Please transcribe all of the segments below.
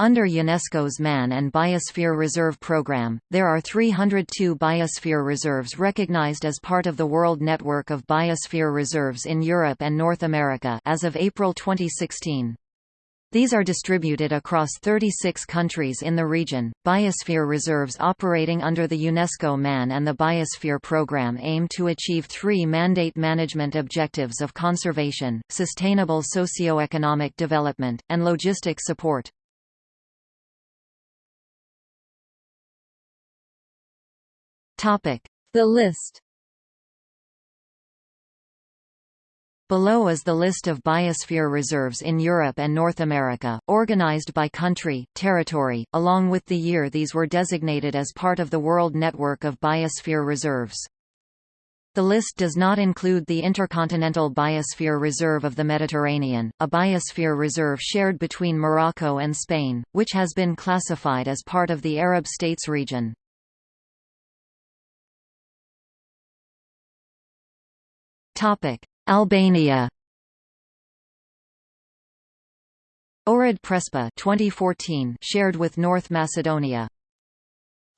Under UNESCO's Man and Biosphere Reserve Program, there are 302 biosphere reserves recognized as part of the World Network of Biosphere Reserves in Europe and North America as of April 2016. These are distributed across 36 countries in the region. Biosphere reserves operating under the UNESCO MAN and the Biosphere Program aim to achieve three mandate management objectives of conservation, sustainable socio-economic development, and logistic support. The list Below is the list of biosphere reserves in Europe and North America, organized by country, territory, along with the year these were designated as part of the World Network of Biosphere Reserves. The list does not include the Intercontinental Biosphere Reserve of the Mediterranean, a biosphere reserve shared between Morocco and Spain, which has been classified as part of the Arab States region. Albania. Ohrid Prespa 2014 shared with North Macedonia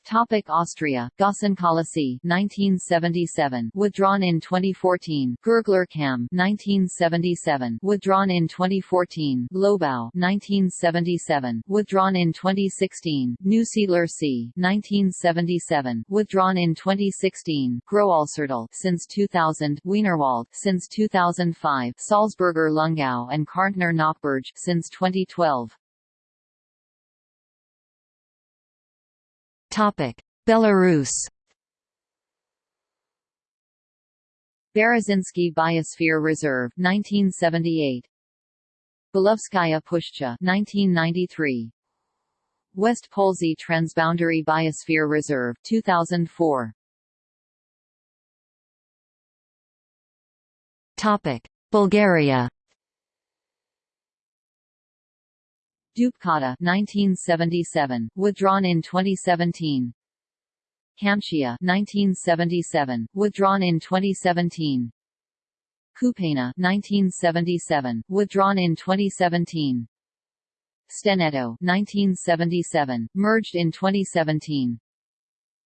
Topic Austria, Gossenköllesee 1977, withdrawn in 2014. Gurgler-Kamm 1977, withdrawn in 2014. Lobau 1977, withdrawn in 2016. Neusiedler See 1977, withdrawn in 2016. Großalzertal since 2000. Wienerwald since 2005. Salzburger Lungau and Kärntner Nockberge since 2012. Belarus Berezynski Biosphere Reserve 1978 Belovezhskaya Pushcha 1993 West Polesie Transboundary Biosphere Reserve 2004 Topic. Bulgaria Dupkata 1977, withdrawn in 2017. Kamchia 1977, withdrawn in 2017. Kupena 1977, withdrawn in 2017. Steneto 1977, merged in 2017.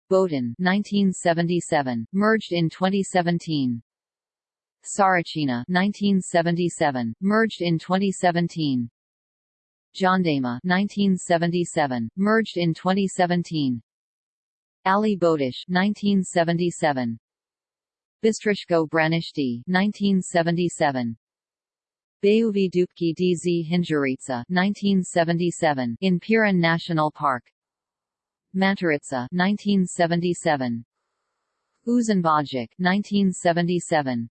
Boatin 1977, merged in 2017. Sarachina 1977, merged in 2017. Dzhendema 1977, merged in 2017. Ali Botush 1977. Bistrishko Branishte 1977. Bayuvi Dupki DZ Dzhindzhiritsa 1977 in Pirin National Park. Mantaritsa 1977. Uzunbodzhak 1977.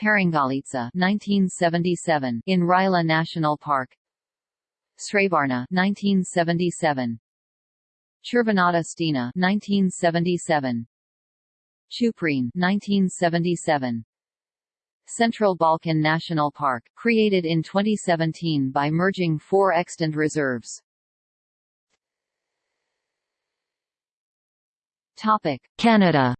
Parangalitsa 1977 in Rila National Park. Srebarna 1977 Chervenata Stena 1977 Chuprene 1977 Central Balkan National Park, created in 2017 by merging four extant reserves. Topic: Canada.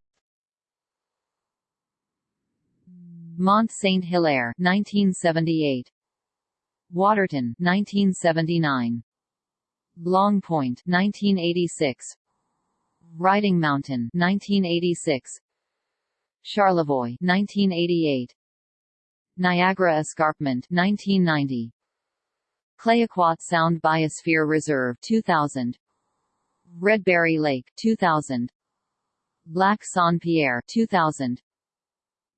Mont Saint Hilaire, 1978. Waterton 1979 Long Point 1986 Riding Mountain 1986 Charlevoix 1988 Niagara Escarpment 1990 Clayoquot Sound Biosphere Reserve 2000 Redberry Lake 2000 Lac Saint-Pierre 2000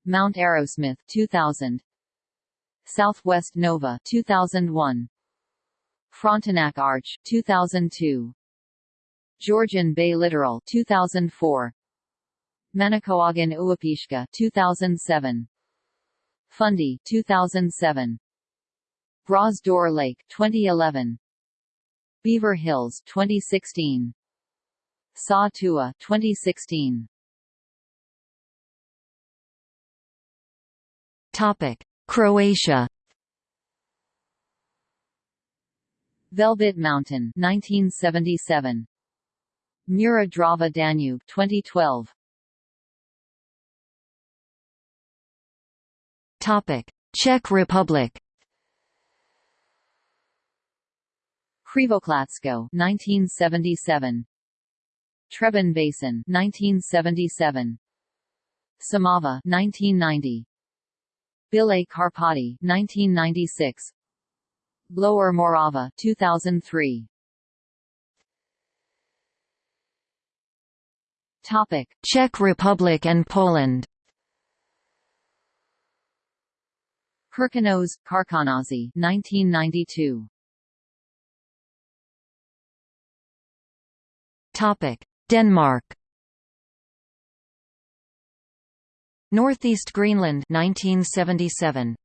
Mount Arrowsmith 2000 Southwest Nova 2001 Frontenac Arch 2002 Georgian Bay Littoral 2004 Manicouagan Uapishka 2007 Fundy 2007 Bras d'Or Lake 2011 Beaver Hills 2016 Sa Tua 2016 Topic Croatia. Velebit Mountain 1977 Mura Drava Danube 2012 Topic. Czech Republic. Krivoklatsko 1977 Třeboň Basin 1977 Šumava 1990 Bílé Karpaty 1996 Lower Morava 2003 Topic Czech Republic and Poland. Krkonoše, Karkonosze 1992 Topic Denmark Northeast Greenland 1977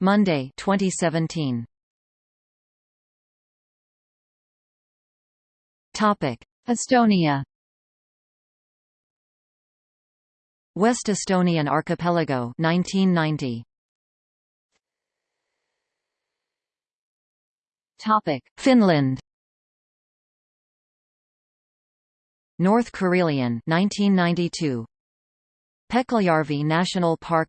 Monday 2017 Topic. Estonia. West Estonian Archipelago 1990 Topic. Finland. North Karelian 1992 Petkeljärvi National Park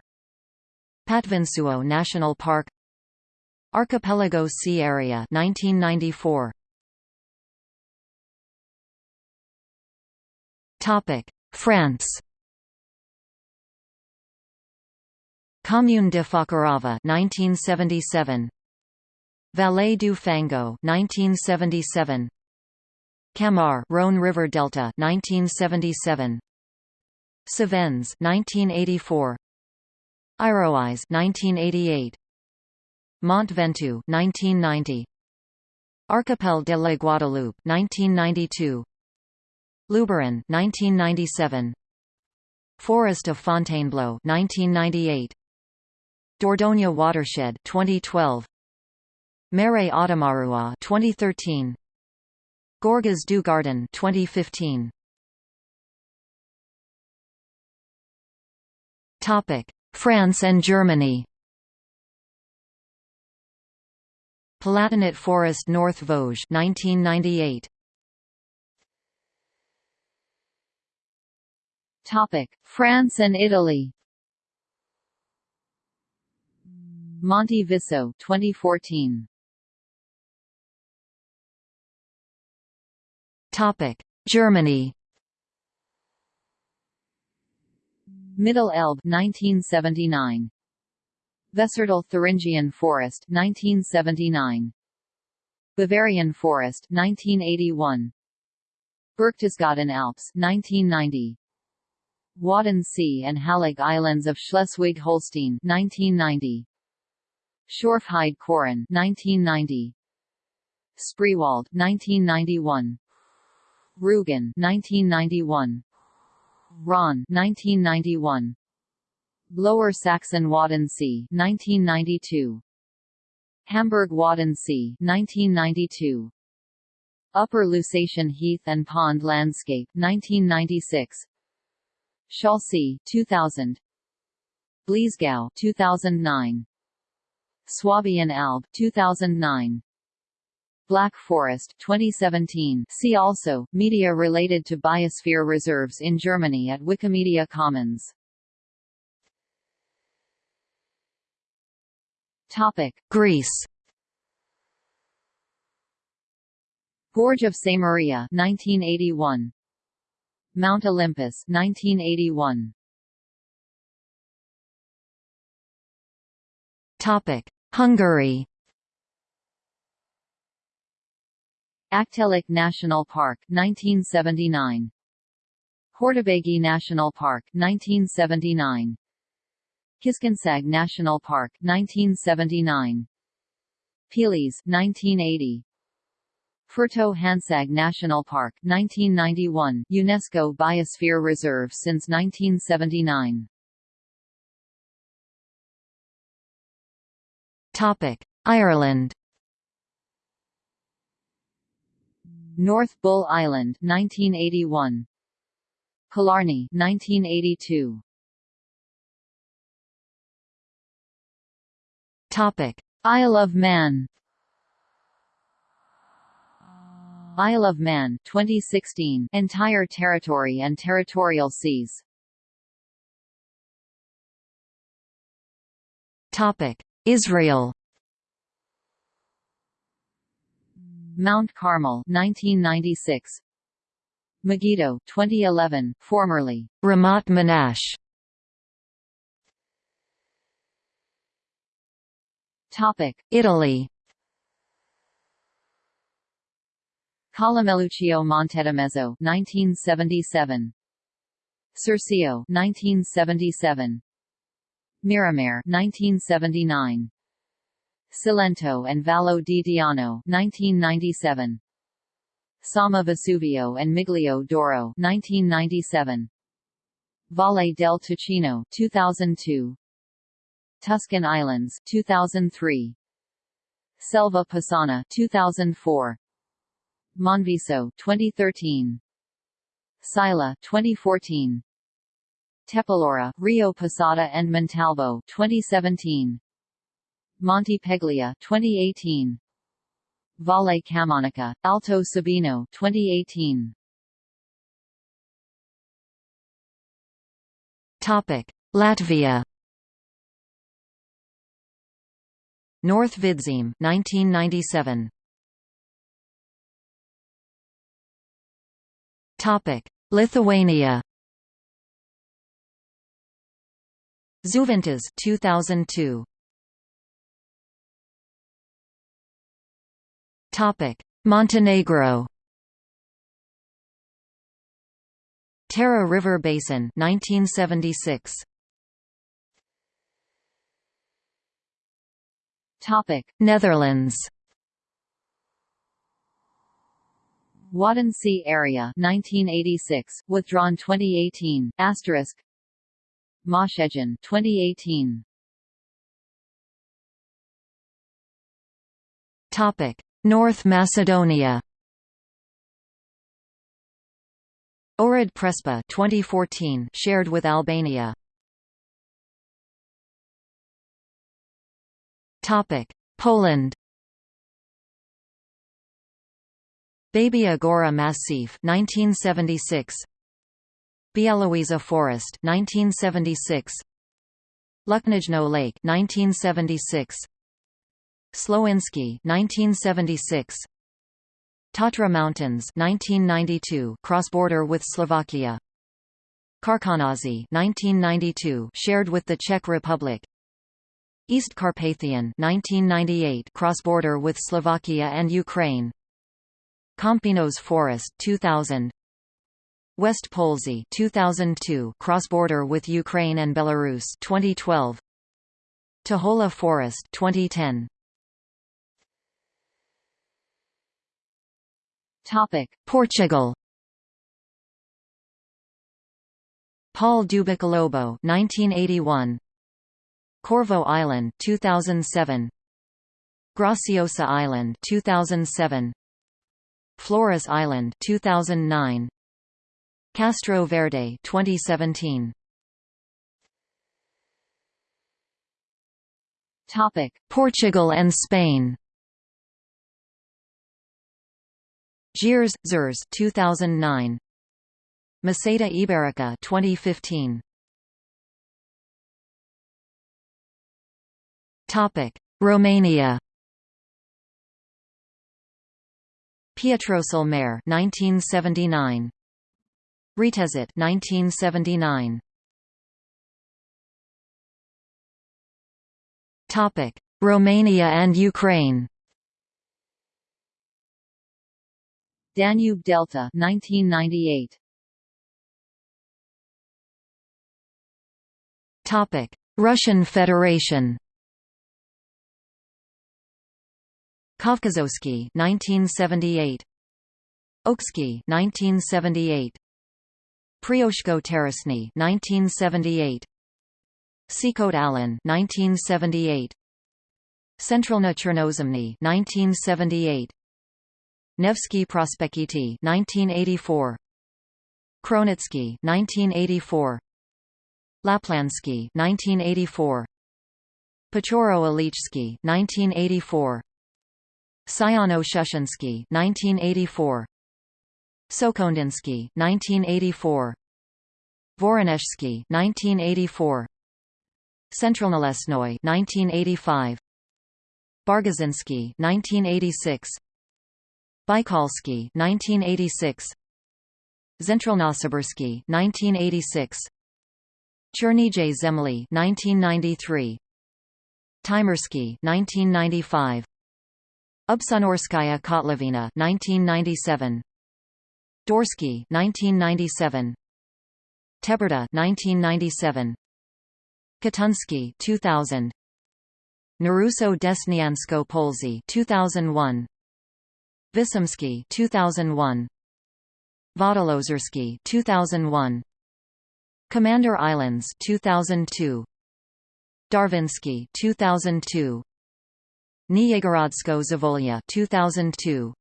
Patvinsuo National Park Archipelago Sea Area 1994 Topic France. Commune de Fakarava 1977 Vallée du Fango 1977 Camargue Rhône River Delta 1977 Cevennes 1984 Iroise 1988 Mont Ventoux 1990 Archipel de la Guadeloupe 1992 Luberon 1997 Forest of Fontainebleau 1998 Dordogne Watershed 2012 Marais Audomarois 2013 Gorges du Gardon 2015 France and Germany. Palatinate Forest North Vosges 1998 Topic. France and Italy. Monte Viso 2014 Topic. Germany Middle Elbe 1979 Vessertal Thuringian Forest 1979 Bavarian Forest 1981 Berchtesgaden Alps 1990 Wadden Sea and Hallig Islands of Schleswig-Holstein 1990 Schorfheide Chorin 1990 Spreewald 1991 Rügen 1991 Rhön 1991 Lower Saxon Wadensee 1992 Hamburg Wadensee 1992 Upper Lusatian Heath and Pond Landscape 1996 Schaalsee 2000 Bliesgau 2009 Swabian Alb 2009 Black Forest 2017 See also, media related to biosphere reserves in Germany at Wikimedia Commons. Topic. Greece. Gorge of Samaria 1981 Mount Olympus 1981 Topic. Hungary Aggtelek National Park 1979 Hortobágy National Park 1979 Kiskunság National Park 1979 Pilis 1980 Fertő Hanság National Park 1991 UNESCO Biosphere Reserve since 1979 Topic Ireland North Bull Island 1981 Killarney 1982 Topic. Isle of Man. Isle of Man 2016 entire territory and territorial seas. Topic. Israel Mount Carmel 1996 Megiddo 2011 formerly Ramat Menashe. Topic Italy. Collemeluccio Montedomezzo 1977 Circeo 1977 Miramare 1979 Cilento and Vallo di Diano 1997 Somma Vesuvio and Miglio d'Oro 1997 Valle del Ticino 2002 Tuscan Islands 2003 Selva Pisana 2004 Monviso 2013 Sila 2014 Tepilora, Rio Posada and Montalbo 2017 Monte Peglia 2018 Valle Camonica, Alto Sebino 2018 Topic. Latvia. North Vidzeme 1997 Topic. Lithuania. Žuvintas 2002 Montenegro Tara River Basin 1976 Topic. Netherlands Wadden area 1986 withdrawn 2018 asterisk. Maasheggen 2018 Topic North Macedonia. Ohrid Prespa 2014 shared with Albania. Topic Poland. Babia Gora Massif 1976 Białowieża Forest 1976 Luknajno Lake 1976 Słowiński 1976 Tatra Mountains 1992 cross-border with Slovakia. Karkonosze 1992 shared with the Czech Republic. East Carpathian 1998 cross-border with Slovakia and Ukraine. Kampinos Forest 2000 West Polesie 2002 cross-border with Ukraine and Belarus 2012 Tuchola Forest 2010 Topic. Portugal. Paul do Boquilobo 1981 Corvo Island 2007 Graciosa Island 2007 Flores Island 2009 Castro Verde 2017 Topic. Portugal and Spain Gers, Zers 2009 Meseta Iberica 2015 Topic. Romania. Pietrosul Mare 1979 Retezat 1979 Topic. Romania and Ukraine Danube Delta 1998 Topic. Russian Federation. Kavkazovsky 1978 Oksky 1978 Prioksko Terrasny 1978 Sikhote Alin 1978 Centralna Chernozemny 1978 Nevsky Prospekity 1984 Kronotsky 1984 Laplandsky 1984 Pechoro Ilichsky 1984 Sayano Shushensky 1984 Sokhondinsky 1984 Voronezhsky 1984 Centralnolesnoy 1985 Barguzinsky 1986 Baikalsky 1986 Zentralnossibirsky 1986 Chernye Zemli 1993 Taimyrsky 1995 Ubsunurskaya Kotlovina 1997 Daursky 1997 Teberda 1997 Katunsky 2000 Nerusso Desniansko Polesie 2001 Visimsky 2001 Vodlozersky 2001 Commander Islands 2002 Darvinsky 2002 Niyegorodsko Zavolya 2002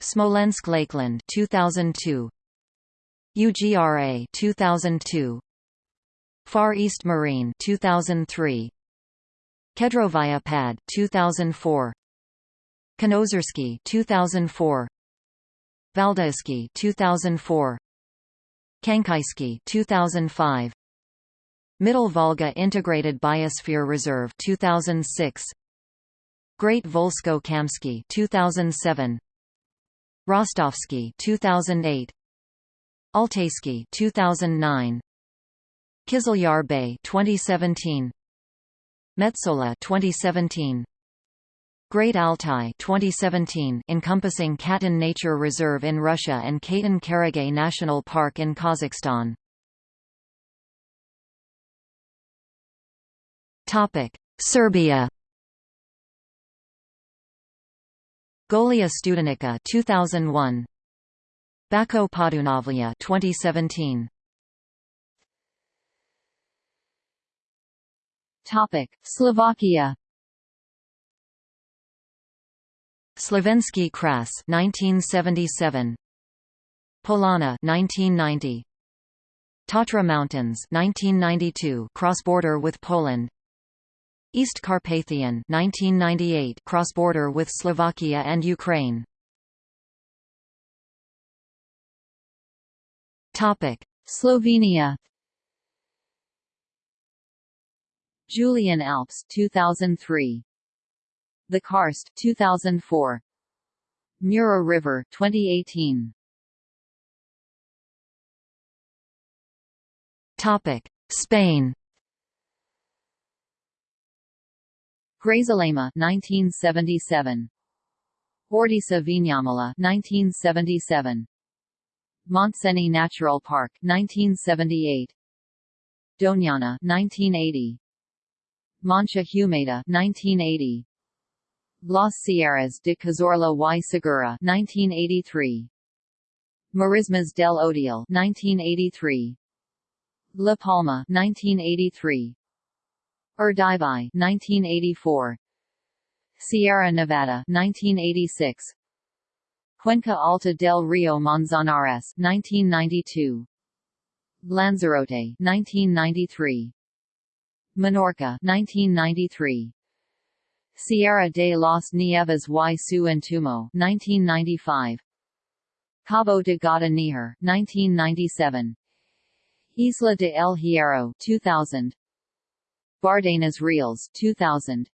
Smolensk Lakeland 2002 UGRA 2002 Far East Marine 2003 Kedrovaya Pad 2004 Kenozersky 2004 Valdaisky 2004 Khankaisky 2005 Middle Volga Integrated Biosphere Reserve 2006 Great Volzhsko-Kamsky 2007 Rostovsky 2008 Altaysky 2009 Kizilyar Bay 2017 Metsola 2017 Great Altai 2017 encompassing Katun Nature Reserve in Russia and Katon Karagay National Park in Kazakhstan. Topic: Serbia. Golija Studenica 2001. Bačko Podunavlje 2017. Topic: Slovakia Slovensky Kras 1977 Polana 1990 Tatra Mountains 1992 cross-border with Poland. East Carpathian 1998 cross-border with Slovakia and Ukraine. Topic. Slovenia. Julian Alps 2003 the Karst 2004 Mura River 2018 Topic. Spain. Grazalema 1977 Ordesa Viñamala 1977 Montseny Natural Park 1978 Doñana 1980 Mancha Humeda 1980 Las Sierras de Cazorla y Segura 1983 Marismas del Odiel 1983 La Palma 1983 Urdaibai 1984 Sierra Nevada 1986 Cuenca Alta del Rio Manzanares 1992 Lanzarote 1993 Menorca 1993 Sierra de las Nieves y su Entorno 1995 Cabo de Gata Níjar 1997 Isla de El Hierro 2000 Bardenas Reals 2000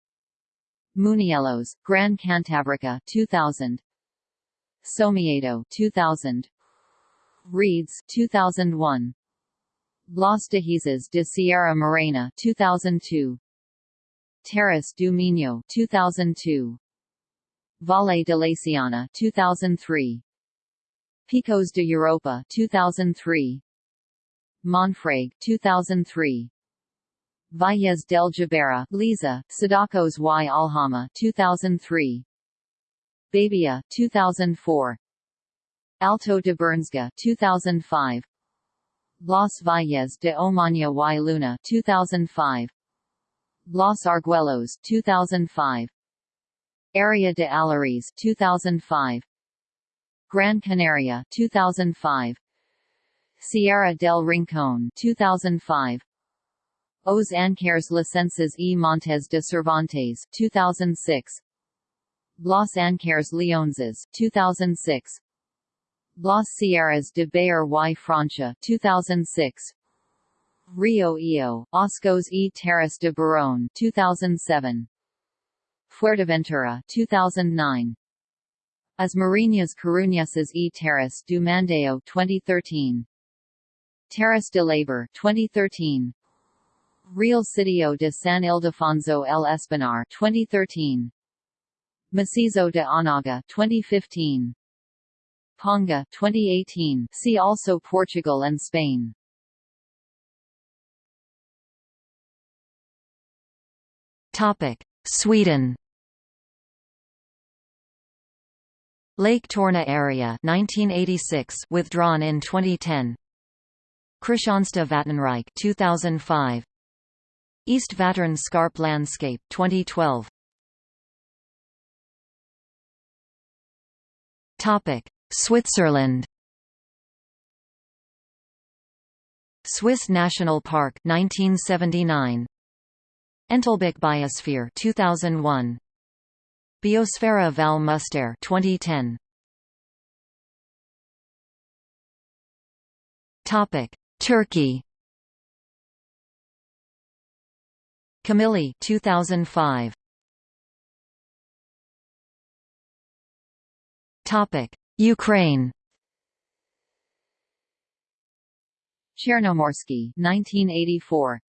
Muniellos, Gran Cantabrica 2000 Somiedo 2000 Redes 2001 Los Dehesas de Sierra Morena 2002 Terras do Minho 2002 Valle de Laciana 2003 Picos de Europa 2003 Monfragüe 2003 Valles del Jubera, Leza, Cidacos y Alhama 2003 Babia 2004 Alto de Bernesga 2005 Los Valles de Omaña y Luna 2005 Los Arguellos 2005 Area de Allariz 2005 Gran Canaria 2005 Sierra del Rincón 2005 Os Ancares Lucenses y Montes de Cervantes 2006 Los Ancares Leoneses 2006 Las Sierras de Béjar y Francia 2006 Rio Eo, Oscos e Terras de Burón 2007. Fuerteventura 2009. As Mariñas Coruñesas e Terras do Mandeo 2013 Terrace de Labor 2013 Real Sitio de San Ildefonso el Espinar 2013 Macizo de Anaga 2015 Ponga 2018 see also Portugal and Spain Topic. Sweden. Lake Torne area 1986 withdrawn in 2010 Kristianstad Vattenrike 2005 East Vättern Scarp Landscape 2012 Topic. Switzerland. Swiss National Park 1979 Entlebuch Biosphere 2001 Biosfera Val Müstair 2010 Topic. Turkey. Camili 2005 Topic. Ukraine. Chernomorsky 1984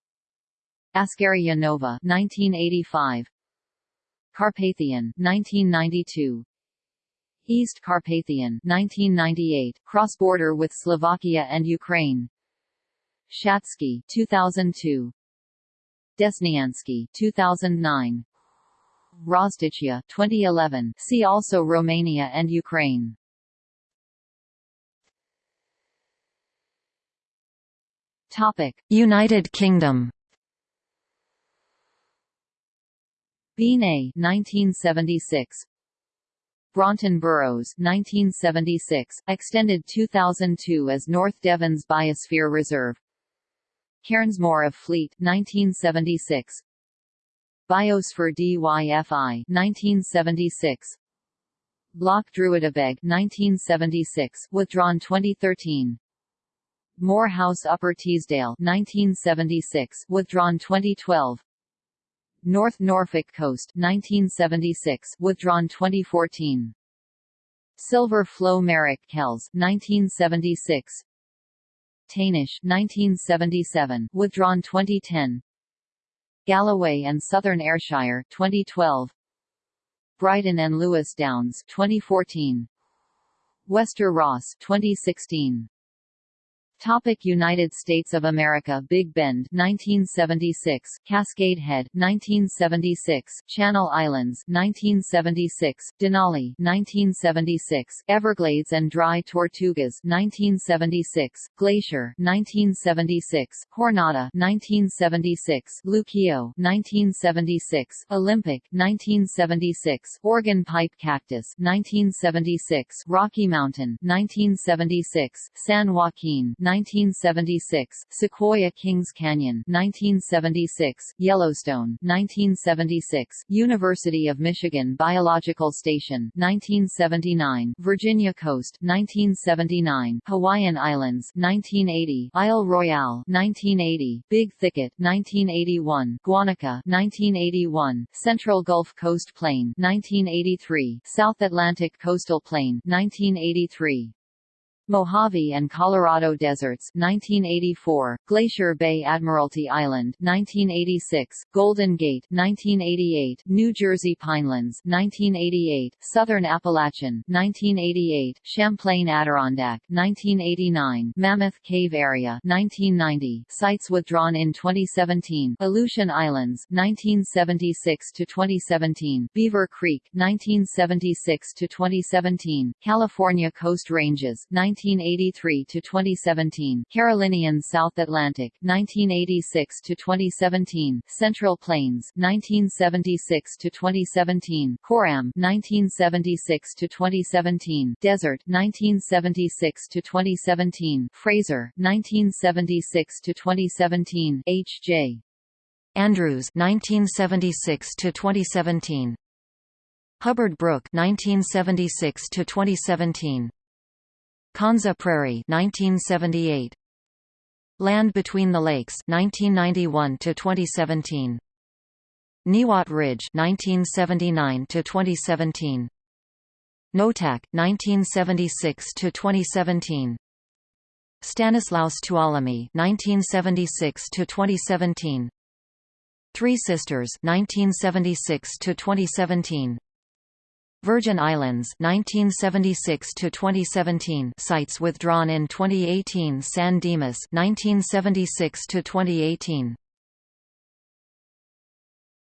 Askania Nova 1985 Carpathian 1992 East Carpathian 1998 cross-border with Slovakia and Ukraine. Shatsky 2002 Desnyansky 2009 Roztochya 2011 see also Romania and Ukraine. Topic United Kingdom Beinn Eighe 1976 Braunton Burrows 1976 extended 2002 as North Devon's Biosphere Reserve. Cairnsmore of Fleet 1976 Biosphere Dyfi 1976 Loch Druidibeg 1976 withdrawn 2013 Moor House Upper Teesdale 1976 withdrawn 2012 North Norfolk Coast 1976 withdrawn 2014 Silver Flow Merrick Kells 1976 Taynish 1977 withdrawn 2010 Galloway and Southern Ayrshire 2012 Brighton and Lewes Downs 2014 Wester Ross 2016 Topic United States of America Big Bend 1976 Cascade Head 1976 Channel Islands 1976 Denali 1976 Everglades and Dry Tortugas 1976 Glacier 1976 Jornada 1976 Luquillo 1976 Olympic 1976 Organ Pipe Cactus 1976 Rocky Mountain 1976 San Joaquin 1976, Sequoia Kings Canyon 1976, Yellowstone 1976, University of Michigan Biological Station 1979, Virginia Coast 1979, Hawaiian Islands 1980, Isle Royale 1980, Big Thicket 1981, Guanica 1981, Central Gulf Coast Plain 1983, South Atlantic Coastal Plain 1983. Mojave and Colorado Deserts 1984, Glacier Bay Admiralty Island 1986, Golden Gate 1988, New Jersey Pinelands 1988, Southern Appalachian 1988, Champlain Adirondack 1989, Mammoth Cave Area 1990, sites withdrawn in 2017, Aleutian Islands 1976 to 2017, Beaver Creek 1976 to 2017, California Coast Ranges 19 1983 to 2017, Carolinian South Atlantic 1986 to 2017, Central Plains 1976 to 2017, Coram 1976 to 2017, Desert 1976 to 2017, Fraser 1976 to 2017, H.J. Andrews 1976 to 2017 Hubbard Brook 1976 to 2017 Konza Prairie 1978 Land Between the Lakes 1991 to 2017 Niwot Ridge 1979 to 2017 Noatak 1976 to 2017 Stanislaus Tuolumne 1976 to 2017 Three Sisters 1976 to 2017 Virgin Islands 1976 to 2017 sites withdrawn in 2018 San Dimas 1976 to 2018